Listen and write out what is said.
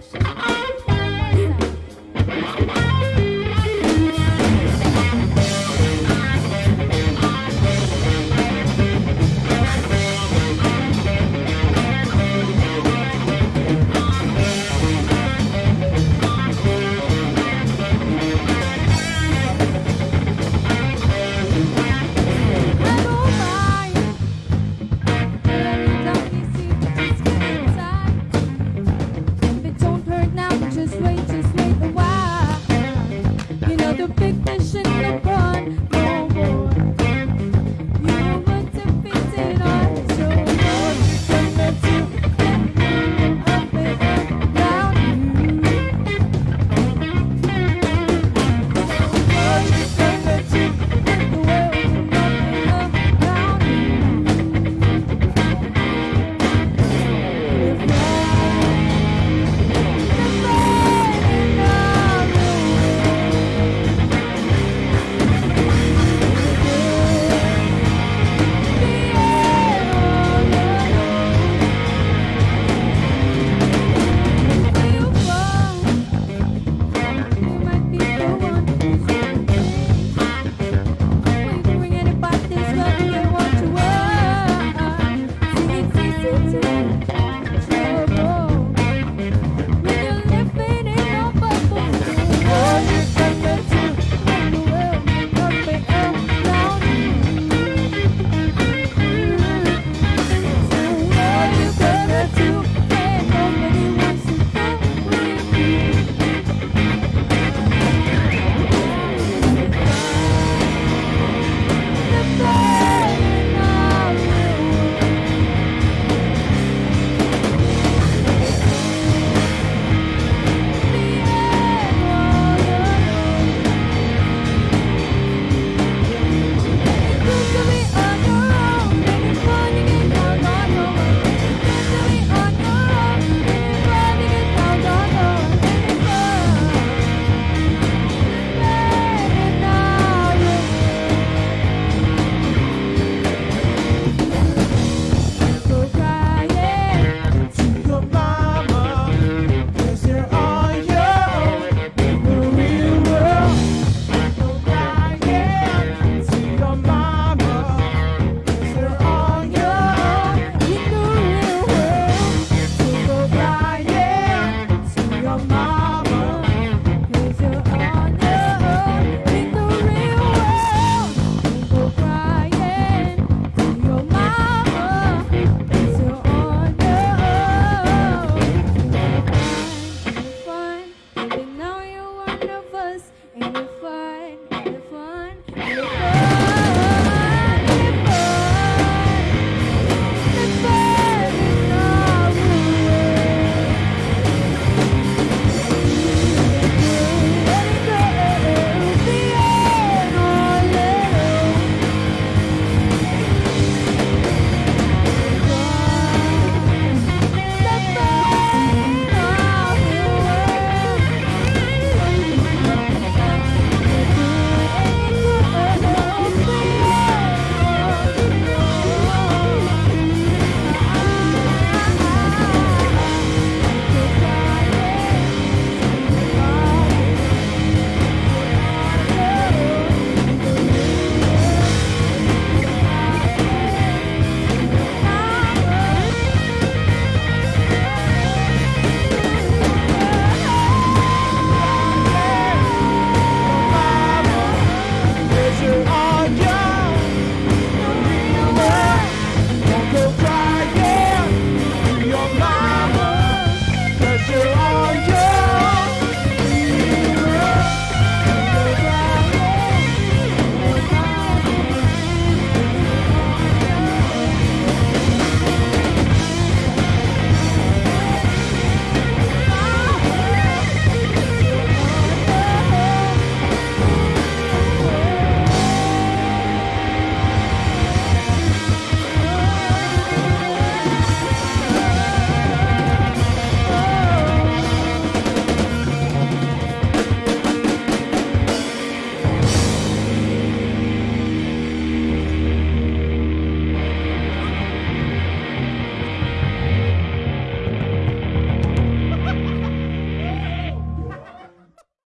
session.